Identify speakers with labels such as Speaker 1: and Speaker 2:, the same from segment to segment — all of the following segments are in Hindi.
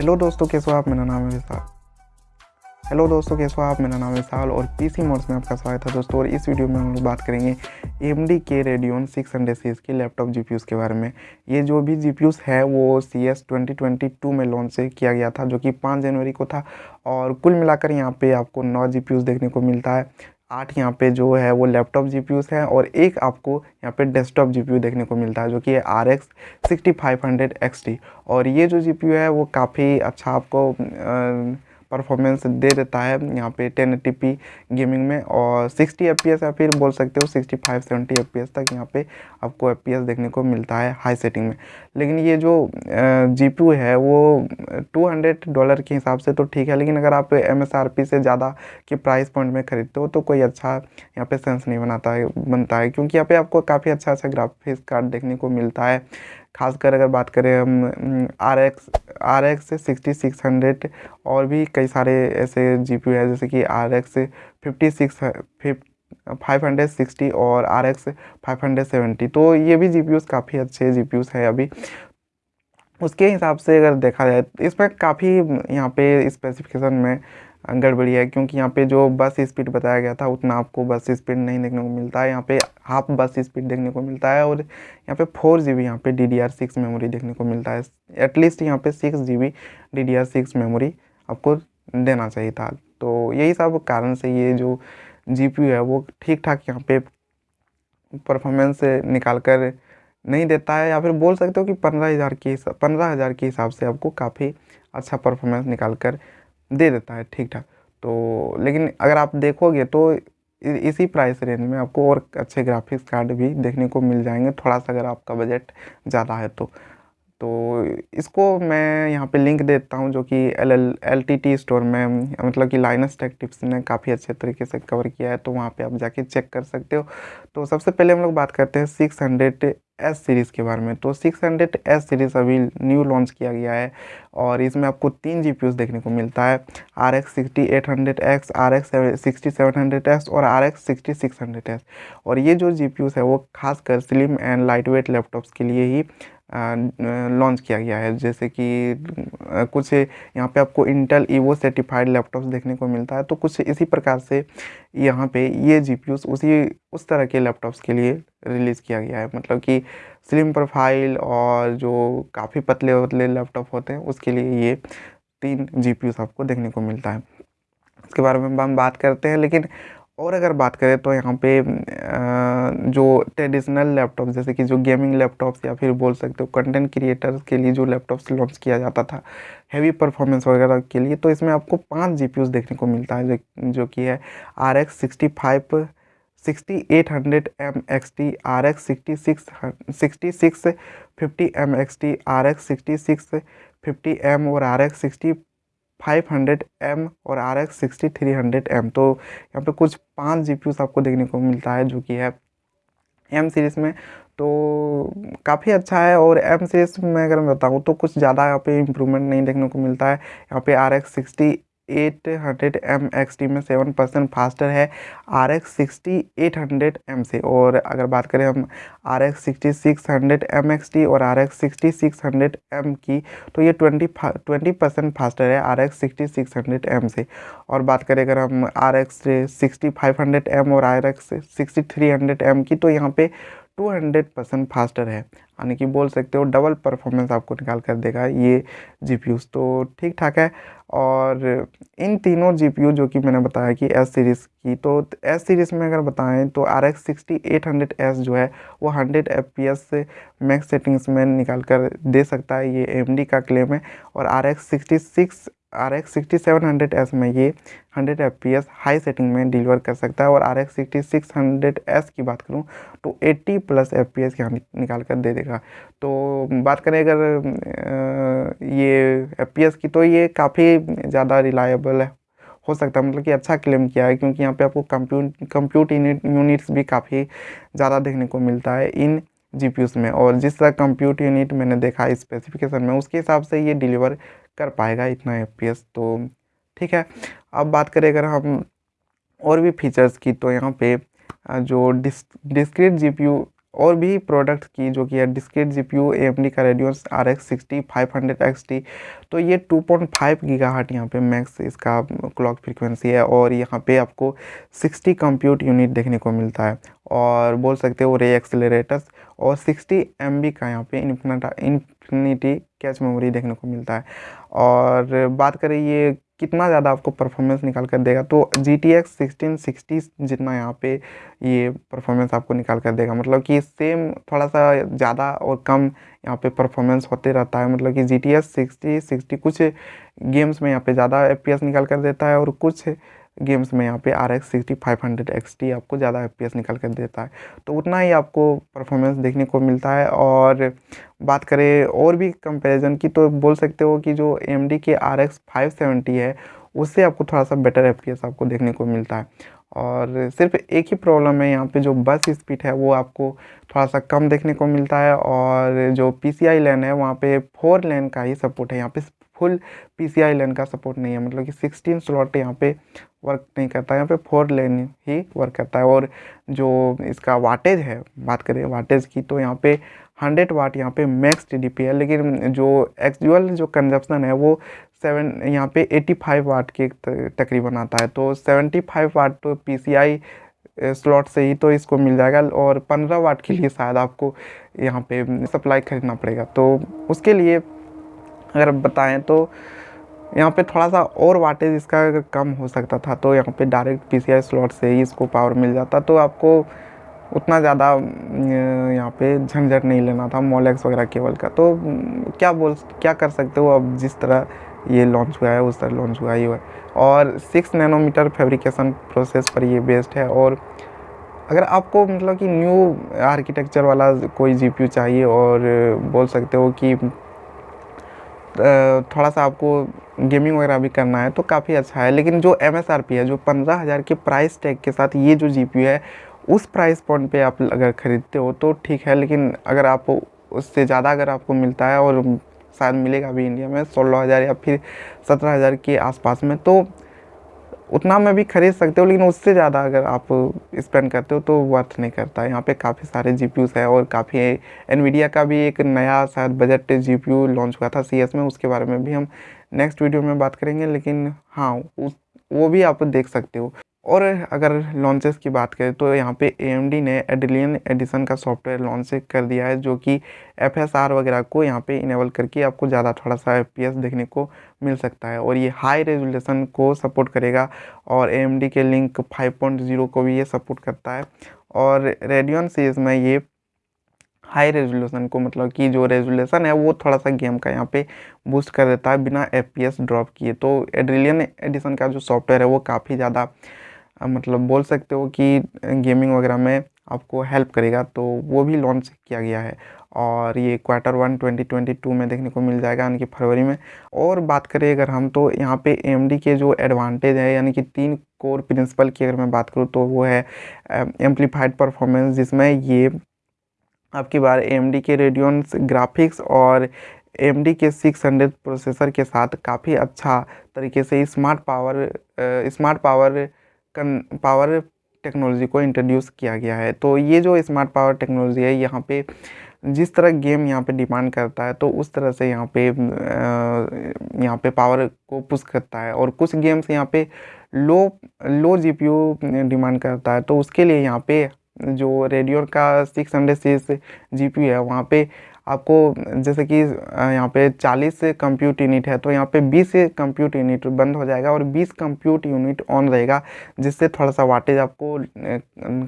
Speaker 1: हेलो दोस्तों, कैसे हो आप? मेरा नाम है विशाल। हेलो दोस्तों, कैसे हो आप? मेरा नाम है विशाल और पीसी मोड्स में आपका स्वागत है दोस्तों। और इस वीडियो में हम लोग बात करेंगे एम डी के रेडियोन सिक्स हंड्रेड सीरीज़ की लैपटॉप जी के बारे में। ये जो भी जी है, वो C S twenty twenty two में लॉन्च किया गया था, जो कि पाँच जनवरी को था। और कुल मिलाकर यहाँ पे आपको नौ जी देखने को मिलता है। आठ यहाँ पे जो है वो लैपटॉप जी हैं और एक आपको यहाँ पे डेस्कटॉप जी देखने को मिलता है जो कि है R X sixty five hundred X T और ये जो जी है वो काफ़ी अच्छा आपको आ, परफॉर्मेंस दे देता है यहाँ पे टेन एटी गेमिंग में और सिक्सटी एफ़ या फिर बोल सकते हो सिक्सटी फाइव सेवेंटी एफ़ तक यहाँ पे आपको एफ़ देखने को मिलता है हाई सेटिंग में। लेकिन ये जो जी है वो टू हंड्रेड डॉलर के हिसाब से तो ठीक है, लेकिन अगर आप एमएसआरपी से ज़्यादा के प्राइस पॉइंट में ख़रीदते हो तो कोई अच्छा यहाँ पे सेंस नहीं बनाता है, बनता है, क्योंकि यहाँ पे आपको काफ़ी अच्छा अच्छा ग्राफिक्स कार्ड देखने को मिलता है। खासकर अगर बात करें हम R X R X sixty six hundred और भी कई सारे ऐसे जी पी है, जैसे कि R X fifty six five hundred sixty और R X five hundred seventy तो ये भी जी काफ़ी अच्छे जी पी है अभी। उसके हिसाब से अगर देखा जाए, इसमें काफ़ी यहाँ पे स्पेसिफिकेशन में गड़बड़ी है, क्योंकि यहाँ पे जो बस स्पीड बताया गया था, उतना आपको बस स्पीड नहीं देखने को मिलता है। यहाँ पे हाफ़ बस स्पीड देखने को मिलता है, और यहाँ पे फोर जी बी यहाँ पे D D R six memory देखने को मिलता है। एटलीस्ट यहाँ पे six G B D D R six memory आपको देना चाहिए था। तो यही सब कारण से ये जो जी पी है, वो ठीक ठाक यहाँ पे परफॉर्मेंस निकाल कर नहीं देता है, या फिर बोल सकते हो कि पंद्रह हज़ार के पंद्रह हज़ार के हिसाब से आपको काफ़ी अच्छा परफॉर्मेंस निकाल कर दे देता है ठीक ठाक तो लेकिन अगर आप देखोगे तो इसी प्राइस रेंज में आपको और अच्छे ग्राफिक्स कार्ड भी देखने को मिल जाएँगे, थोड़ा सा अगर आपका बजट ज़्यादा है तो। तो इसको मैं यहाँ पे लिंक देता हूँ जो कि L L L T T store में मतलब कि लाइनस टेक टिप्स ने काफ़ी अच्छे तरीके से कवर किया है तो वहाँ पे आप जाके चेक कर सकते हो। तो सबसे पहले हम लोग बात करते हैं सिक्स हंड्रेड एस सीरीज़ के बारे में। तो सिक्स हंड्रेड एस सीरीज़ अभी न्यू लॉन्च किया गया है और इसमें आपको तीन जी देखने को मिलता है। R X sixty eight hundred X R X sixty seven hundred X और R X sixty six hundred X और ये जो जी है, वो खासकर slim and light weight laptops के लिए ही लॉन्च किया गया है। जैसे कि कुछ यहाँ पे आपको इंटेल ईवो सर्टिफाइड लैपटॉप्स देखने को मिलता है तो कुछ इसी प्रकार से यहाँ पे ये जी उसी, उस तरह के लैपटॉप्स के लिए रिलीज़ किया गया है। मतलब कि स्लिम प्रोफ़ाइल और जो काफ़ी पतले पतले लैपटॉप होते हैं, उसके लिए ये तीन जी आपको देखने को मिलता है। इसके बारे में हम बात करते हैं, लेकिन और अगर बात करें तो यहाँ पे जो ट्रेडिशनल लैपटॉप जैसे कि जो गेमिंग लैपटॉप्स या फिर बोल सकते हो कंटेंट क्रिएटर्स के लिए जो लैपटॉप्स लॉन्च किया जाता था हैवी परफॉर्मेंस वगैरह के लिए तो इसमें आपको पाँच जी देखने को मिलता है, जो जो कि है R X sixty five sixty eight hundred M X T R X sixty six sixty six fifty M X T R X sixty six fifty M और R X sixty five hundred M और R X sixty three hundred M तो यहाँ पे कुछ पाँच जी आपको देखने को मिलता है जो कि है एम सीरीज़ में। तो काफ़ी अच्छा है और एम सीरीज़ में अगर मैं बताऊँ तो कुछ ज़्यादा यहाँ पे इम्प्रूवमेंट नहीं देखने को मिलता है। यहाँ पे R X sixty eight hundred M X T में सेवन परसेंट फास्टर है। R X sixty eight hundred M से और अगर बात करें हम R X sixty six hundred M X T और R X sixty six hundred M की तो ये ट्वेंटी ट्वेंटी परसेंट फास्टर है R X sixty six hundred M से और बात करें अगर हम R X sixty five hundred M और R X sixty three hundred M की तो यहाँ पे टू हंड्रेड परसेंट फास्टर है। यानी कि बोल सकते हो डबल परफॉर्मेंस आपको निकाल कर देगा ये जी तो ठीक ठाक है। और इन तीनों जीपीयू जो कि मैंने बताया कि एस सीरीज़ की तो एस सीरीज़ में अगर बताएँ तो R X sixty eight hundred S जो है, वो हंड्रेड एफ़ पी एस से मैक्स सेटिंग्स में निकाल कर दे सकता है। ये एम डी का क्लेम है। और R X sixty six R X sixty seven hundred S में ये hundred F P S high setting में डिलीवर कर सकता है और R X sixty six hundred S की बात करूँ तो eighty plus F P S यहाँ निकाल कर दे देगा। तो बात करें अगर ये एफ़ पी एस की तो ये काफ़ी ज़्यादा रिलायबल है। हो सकता है मतलब कि अच्छा क्लेम किया है क्योंकि यहाँ पे आपको कंप्यूट कंप्यूट यूनिट्स भी काफ़ी ज़्यादा देखने को मिलता है इन जी में और जिस तरह कंप्यूट यूनिट मैंने देखा स्पेसिफिकेशन में उसके हिसाब से ये डिलीवर कर पाएगा इतना एफ़ तो ठीक है। अब बात करें अगर हम और भी फीचर्स की तो यहाँ पे जो डिस डिस्क्रीट जी और भी प्रोडक्ट की जो कि है discrete G P U M D का Radeon R X sixty five hundred X T तो ये two point five gigahertz यहाँ पे मैक्स इसका क्लॉक फ्रीक्वेंसी है और यहाँ पे आपको सिक्सटी कंप्यूट यूनिट देखने को मिलता है। और बोल सकते हो रे एक्सेलरेटर्स और सिक्सटी एम बी का यहाँ पे इन्फिनटा इन्फिनिटी कैच मेमोरी देखने को मिलता है। और बात करें ये कितना ज़्यादा आपको परफॉर्मेंस निकाल कर देगा तो G T X sixteen sixty जितना यहाँ पे ये परफॉर्मेंस आपको निकाल कर देगा। मतलब कि सेम थोड़ा सा ज़्यादा और कम यहाँ पे परफॉर्मेंस होते रहता है। मतलब कि G T S sixty sixty कुछ गेम्स में यहाँ पे ज़्यादा एफ़ पी एस निकाल कर देता है और कुछ गेम्स में यहाँ पे R X sixty, five hundred X T आपको ज़्यादा एफ़ निकाल कर देता है। तो उतना ही आपको परफॉर्मेंस देखने को मिलता है और बात करें और भी कंपैरिजन की तो बोल सकते हो कि जो एम डी के आर एक्स फाइव सेवेंटी है, उससे आपको थोड़ा सा बेटर एफ़ पी एस आपको देखने को मिलता है। और सिर्फ़ एक ही प्रॉब्लम है, यहाँ पे जो बस स्पीड है, वो आपको थोड़ा सा कम देखने को मिलता है और जो पी सी आई लेन है, वहाँ पे फोर लेन का ही सपोर्ट है। यहाँ पे फुल पी सी आई लेन का सपोर्ट नहीं है मतलब कि सिक्सटीन स्लॉट यहाँ पे वर्क नहीं करता यहाँ पे फोर लेन ही वर्क करता है। और जो इसका वाटेज है, बात करें वाटेज की तो यहाँ पे हंड्रेड वाट यहाँ पे मैक्स टी है। लेकिन जो एक्चुअल जो कंजप्शन है, वो सेवन यहाँ पे एटी फाइव वाट के तकरीबन आता है। तो सेवेंटी फाइव वाट तो पी सी आई स्लॉट से ही तो इसको मिल जाएगा और पंद्रह वाट के लिए शायद आपको यहाँ पे सप्लाई खरीदना पड़ेगा। तो उसके लिए अगर बताएँ तो यहाँ पे थोड़ा सा और वाटेज इसका अगर कम हो सकता था तो यहाँ पे direct P C I slot से ही इसको पावर मिल जाता। तो आपको उतना ज़्यादा यहाँ पे झंझट नहीं लेना था मोलेक्स वगैरह केबल का। तो क्या बोल, क्या कर सकते हो अब जिस तरह ये लॉन्च हुआ है, उस तरह लॉन्च हुआ ही हुआ और सिक्स नैनोमीटर फेब्रिकेशन प्रोसेस पर ये बेस्ड है और अगर आपको मतलब कि न्यू आर्किटेक्चर वाला कोई जीपीयू चाहिए और बोल सकते हो कि थोड़ा सा आपको गेमिंग वगैरह भी करना है तो काफ़ी अच्छा है। लेकिन जो एम है, जो पंद्रह हज़ार के प्राइस टैग के साथ ये जो जी है, उस प्राइस पॉइंट पे आप अगर ख़रीदते हो तो ठीक है, लेकिन अगर आप उससे ज़्यादा अगर आपको मिलता है और शायद मिलेगा भी इंडिया में सोलह हज़ार या फिर सत्रह हज़ार के आसपास में तो उतना में भी खरीद सकते हो, लेकिन उससे ज़्यादा अगर आप स्पेंड करते हो तो वर्थ नहीं करता। यहाँ पे काफ़ी सारे जी पी है और काफ़ी एनवीडिया का भी एक नया शायद बजट जी पी लॉन्च हुआ था सीएस में, उसके बारे में भी हम नेक्स्ट वीडियो में बात करेंगे, लेकिन हाँ उस, वो भी आप देख सकते हो। और अगर लॉन्चेस की बात करें तो यहाँ पे ए ने एडिलियन एडिशन का सॉफ्टवेयर लॉन्च कर दिया है, जो कि एफएसआर वगैरह को यहाँ पे इनेबल करके आपको ज़्यादा थोड़ा सा एफ़ देखने को मिल सकता है। और ये हाई रेजोल्यूशन को सपोर्ट करेगा और ए के लिंक 5.0 को भी ये सपोर्ट करता है। और रेडियन सीरीज़ में ये हाई रेजोल्यूशन को मतलब कि जो रेजोल्यूशन है, वो थोड़ा सा गेम का यहाँ पे बूस्ट कर देता है बिना एफ़ ड्रॉप किए। तो एड्रिलियन एडिशन का जो सॉफ्टवेयर है, वो काफ़ी ज़्यादा मतलब बोल सकते हो कि गेमिंग वगैरह में आपको हेल्प करेगा तो वो भी लॉन्च किया गया है। और ये क्वार्टर वन 2022 में देखने को मिल जाएगा, यानी कि फरवरी में। और बात करें अगर हम तो यहाँ पे एम के जो एडवांटेज है, यानी कि तीन कोर प्रिंसिपल की अगर मैं बात करूँ तो वो है एम्पलीफाइड परफॉर्मेंस जिसमें ये आपकी बार एम के रेडियंस ग्राफिक्स और एम के 600 प्रोसेसर के साथ काफ़ी अच्छा तरीके से smart power smart power power technology को इंट्रोड्यूस किया गया है। तो ये जो स्मार्ट पावर टेक्नोलॉजी है, यहाँ पे जिस तरह गेम यहाँ पे डिमांड करता है तो उस तरह से यहाँ पे यहाँ पे पावर को पुश करता है और कुछ गेम्स यहाँ पे लो लो जीपीयू डिमांड करता है। तो उसके लिए यहाँ पे जो रेडियो का सिक्स हंड्रेड सीरीज़ जी है, वहाँ पे आपको जैसे कि यहाँ पे 40 कंप्यूट यूनिट है तो यहाँ पे 20 कंप्यूट यूनिट बंद हो जाएगा और 20 कंप्यूट यूनिट ऑन रहेगा, जिससे थोड़ा सा वाटेज आपको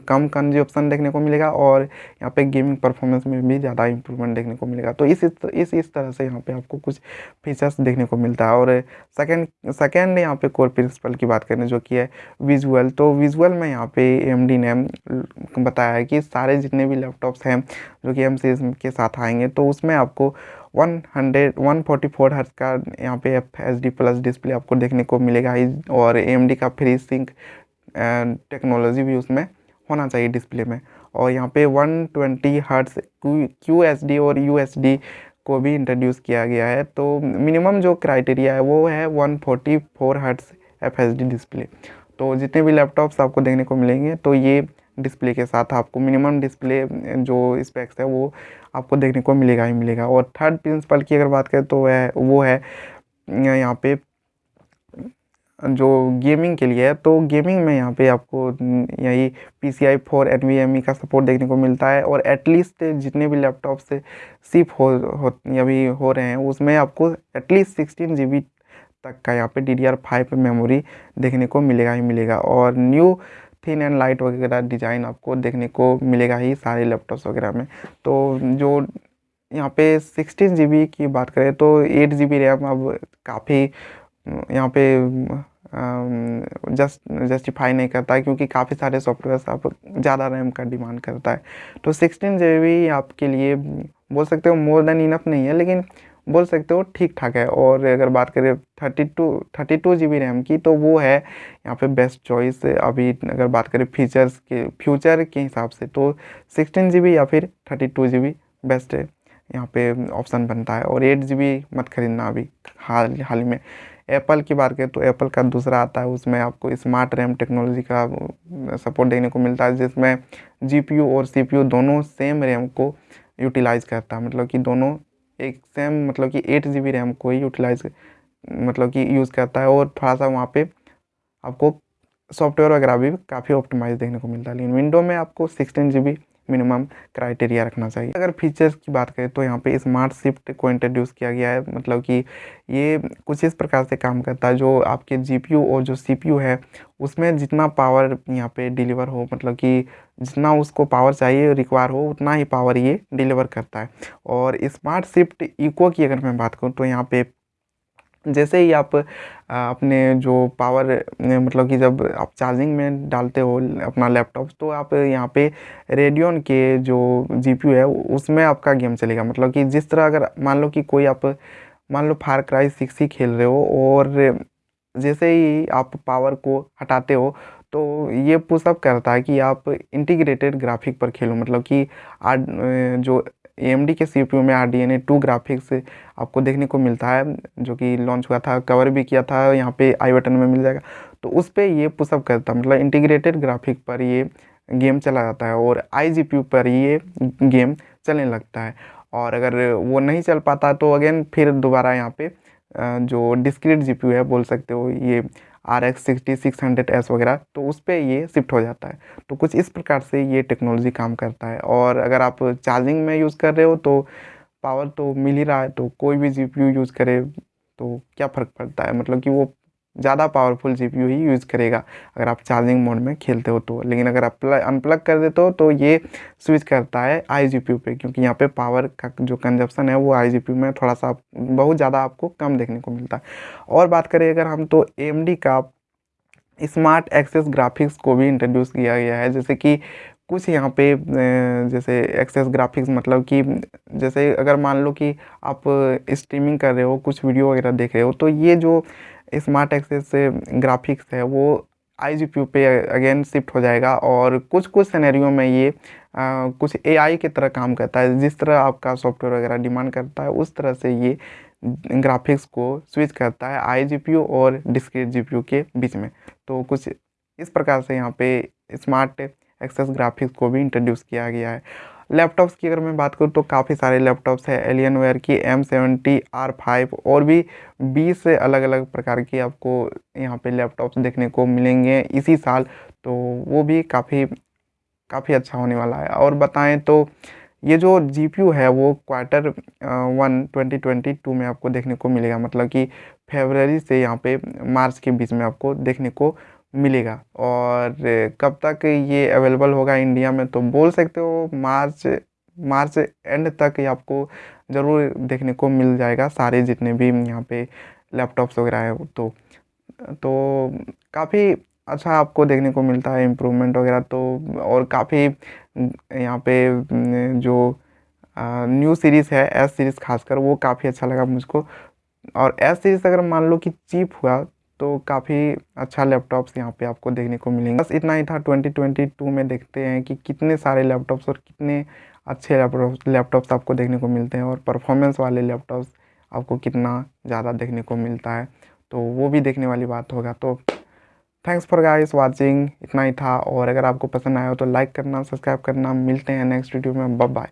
Speaker 1: कम कंजप्शन देखने को मिलेगा और यहाँ पे गेमिंग परफॉर्मेंस में भी ज़्यादा इंप्रूवमेंट देखने को मिलेगा। तो इस इस इस तरह से यहाँ पे आपको कुछ फीचर्स देखने को मिलता है। और सेकेंड सेकेंड यहाँ पे कोर प्रिंसिपल की बात करें, जो कि है विजुअल तो विजुअल में यहाँ पे एम ने बताया है कि सारे जितने भी लैपटॉप्स हैं जो कि एम के साथ आएँगे तो उसमें आपको 100 144 हर्ट्ज का यहाँ पे F H D plus display आपको देखने को मिलेगा और ए का फ्री सिंक टेक्नोलॉजी भी उसमें होना चाहिए डिस्प्ले में। और यहाँ पे 120 twenty hertz Q S D और यू एस डी को भी इंट्रोड्यूस किया गया है तो मिनिमम जो क्राइटेरिया है वो है 144 forty hertz F H D display तो जितने भी लैपटॉप्स आपको देखने को मिलेंगे तो ये डिस्प्ले के साथ आपको मिनिमम डिस्प्ले जो स्पेक्स है वो आपको देखने को मिलेगा ही मिलेगा। और थर्ड प्रिंसिपल की अगर बात करें तो वह वो है यहाँ पे जो गेमिंग के लिए है तो गेमिंग में यहाँ पे आपको यही P C I four N V M E का सपोर्ट देखने को मिलता है। और एटलीस्ट जितने भी लैपटॉप से सिप हो, हो अभी हो रहे हैं उसमें आपको एटलीस्ट सिक्सटीन जी बी तक का यहाँ पे D D R five memory देखने को मिलेगा ही मिलेगा। और न्यू थिन एंड लाइट वगैरह डिज़ाइन आपको देखने को मिलेगा ही सारे लैपटॉप्स वगैरह में। तो जो यहाँ पे सिक्सटीन जी की बात करें तो एट जी रैम अब काफ़ी, यहाँ पे जस्ट जस्टिफाई नहीं करता है क्योंकि काफ़ी सारे सॉफ्टवेयर आप ज़्यादा रैम का डिमांड करता है। तो सिक्सटीन जी आपके लिए बोल सकते हो मोर देन इनफ नहीं है, लेकिन बोल सकते हो ठीक ठाक है। और अगर बात करें thirty two thirty two G B RAM की तो वो है यहाँ पे बेस्ट चॉइस अभी अगर बात करें फीचर्स के फ्यूचर के हिसाब से तो सिक्सटीन जी बी या फिर thirty two G B best है। यहाँ पे ऑप्शन बनता है। और एट जी बी मत खरीदना अभी हाल हाल में। एप्पल की बात करें तो एप्पल का दूसरा आता है, उसमें आपको स्मार्ट रैम टेक्नोलॉजी का सपोर्ट देखने को मिलता है, जिसमें जीपीयू और सीपीयू दोनों सेम रैम को यूटिलाइज करता है। मतलब कि दोनों एक सेम मतलब कि एट जी बी रैम को ही यूटिलाइज मतलब कि यूज़ करता है और थोड़ा सा वहाँ पे आपको सॉफ्टवेयर वगैरह भी काफ़ी ऑप्टिमाइज देखने को मिलता है। लेकिन विंडो में आपको sixteen G B minimum criteria रखना चाहिए। अगर फीचर्स की बात करें तो यहाँ पे स्मार्ट शिफ्ट को इंट्रोड्यूस किया गया है। मतलब कि ये कुछ इस प्रकार से काम करता है, जो आपके जीपीयू और जो सीपीयू है, उसमें जितना पावर यहाँ पे डिलीवर हो मतलब कि जितना उसको पावर चाहिए रिक्वायर हो, उतना ही पावर ये डिलीवर करता है। और स्मार्ट शिफ्ट इको की अगर मैं बात करूँ तो यहाँ पे जैसे ही आप अपने जो पावर मतलब कि जब आप चार्जिंग में डालते हो अपना लैपटॉप तो आप यहाँ पे रेडियन के जो जीपीयू है, उसमें आपका गेम चलेगा। मतलब कि जिस तरह अगर मान लो कि कोई आप, मान लो फार क्राई सिक्स ही खेल रहे हो और जैसे ही आप पावर को हटाते हो तो ये पुशअप करता है कि आप इंटीग्रेटेड ग्राफिक पर खेलो। मतलब कि आज जो AMD के सीपीयू में R D N A two graphics आपको देखने को मिलता है, जो कि लॉन्च हुआ था कवर भी किया था, यहाँ पे आई बटन में मिल जाएगा। तो उस पर ये पुशअप करता मतलब इंटीग्रेटेड ग्राफिक पर ये गेम चला जाता है और आई जी पर ये गेम चलने लगता है। और अगर वो नहीं चल पाता तो अगेन फिर दोबारा यहाँ पे जो डिस्क्रीट जीपीयू है, बोल सकते हो, ये R X sixty six hundred S वगैरह तो उस पर ये शिफ्ट हो जाता है। तो कुछ इस प्रकार से ये टेक्नोलॉजी काम करता है। और अगर आप चार्जिंग में यूज़ कर रहे हो तो पावर तो मिल ही रहा है तो कोई भी जीपीयू यूज़ करे तो क्या फ़र्क पड़ता है? मतलब कि वो ज़्यादा पावरफुल जीपीयू ही यूज़ करेगा, अगर आप चार्जिंग मोड में खेलते हो तो। लेकिन अगर आप अनप्लग कर देते हो तो ये स्विच करता है आई जी पे, क्योंकि यहाँ पे पावर का जो कंजप्शन है वो आई जी में थोड़ा सा बहुत ज़्यादा आपको कम देखने को मिलता है। और बात करें अगर हम तो ए का स्मार्ट एक्सेस ग्राफिक्स को भी इंट्रोड्यूस किया गया है, जैसे कि कुछ यहाँ पे जैसे एक्सेस ग्राफिक्स मतलब कि जैसे अगर मान लो कि आप स्ट्रीमिंग कर रहे हो, कुछ वीडियो वगैरह देख रहे हो तो ये जो स्मार्ट एक्सेस ग्राफिक्स है वो आई जी पी पे अगेन शिफ्ट हो जाएगा और कुछ कुछ सिनेरियो में ये आ, कुछ ए आई की तरह काम करता है। जिस तरह आपका सॉफ्टवेयर वगैरह डिमांड करता है उस तरह से ये ग्राफिक्स को स्विच करता है आई जी और डिस्क्रीट जी के बीच में। तो कुछ इस प्रकार से यहाँ पे स्मार्ट एक्सेस ग्राफिक्स को भी इंट्रोड्यूस किया गया है। लैपटॉप्स की अगर मैं बात करूँ तो काफ़ी सारे लैपटॉप्स है एलियन वेयर की एम सेवेंटी आर फाइव और भी बीस अलग अलग प्रकार की आपको यहाँ पे लैपटॉप्स देखने को मिलेंगे इसी साल। तो वो भी काफ़ी काफ़ी अच्छा होने वाला है। और बताएँ तो ये जो GPU है वो quarter one twenty twenty two में आपको देखने को मिलेगा। मतलब कि फेबररी से यहाँ पे मार्च के बीच में आपको देखने को मिलेगा। और कब तक ये अवेलेबल होगा इंडिया में तो बोल सकते हो, मार्च मार्च एंड तक ये आपको ज़रूर देखने को मिल जाएगा, सारे जितने भी यहाँ पे लैपटॉप्स वगैरह है तो। तो काफ़ी अच्छा आपको देखने को मिलता है इम्प्रूवमेंट वगैरह तो और काफ़ी, यहाँ पे जो न्यू सीरीज़ है एस सीरीज़ खासकर, वो काफ़ी अच्छा लगा मुझको। और एस सीरीज़ अगर मान लो कि चीप हुआ तो काफ़ी अच्छा लैपटॉप्स यहाँ पे आपको देखने को मिलेंगे। बस इतना ही था 2022 में देखते हैं कि कितने सारे लैपटॉप्स और कितने अच्छे लैपटॉप लैपटॉप्स आपको देखने को मिलते हैं और परफॉर्मेंस वाले लैपटॉप्स आपको कितना ज़्यादा देखने को मिलता है। तो वो भी देखने वाली बात होगा। तो थैंक्स फॉर गाइस वाचिंग इतना ही था। और अगर आपको पसंद आया हो तो लाइक करना सब्सक्राइब करना। मिलते हैं नेक्स्ट वीडियो में। बाय